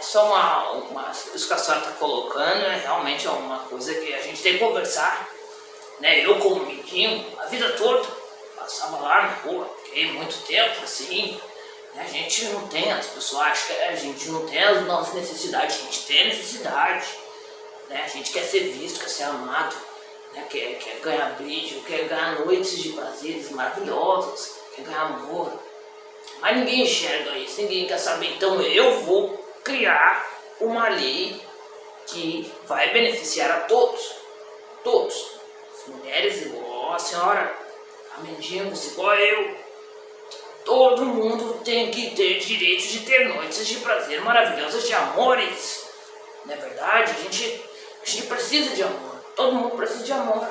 É uma, uma. Isso que a senhora está colocando é realmente é uma coisa que a gente tem que conversar. Né? Eu, como menino, a vida toda, passava lá na rua, fiquei muito tempo assim. Né? A gente não tem, as pessoas acham que a gente não tem as nossas necessidades, a gente tem necessidade. Né? A gente quer ser visto, quer ser amado, né? quer, quer ganhar brilho, quer ganhar noites de prazeres maravilhosos, quer ganhar amor. Mas ninguém enxerga isso, ninguém quer saber. Então eu vou criar uma lei que vai beneficiar a todos. Todos. As mulheres igual a senhora, a mendigos igual eu. Todo mundo tem que ter direito de ter noites de prazer maravilhosas de amores. Não é verdade? A gente, a gente precisa de amor. Todo mundo precisa de amor.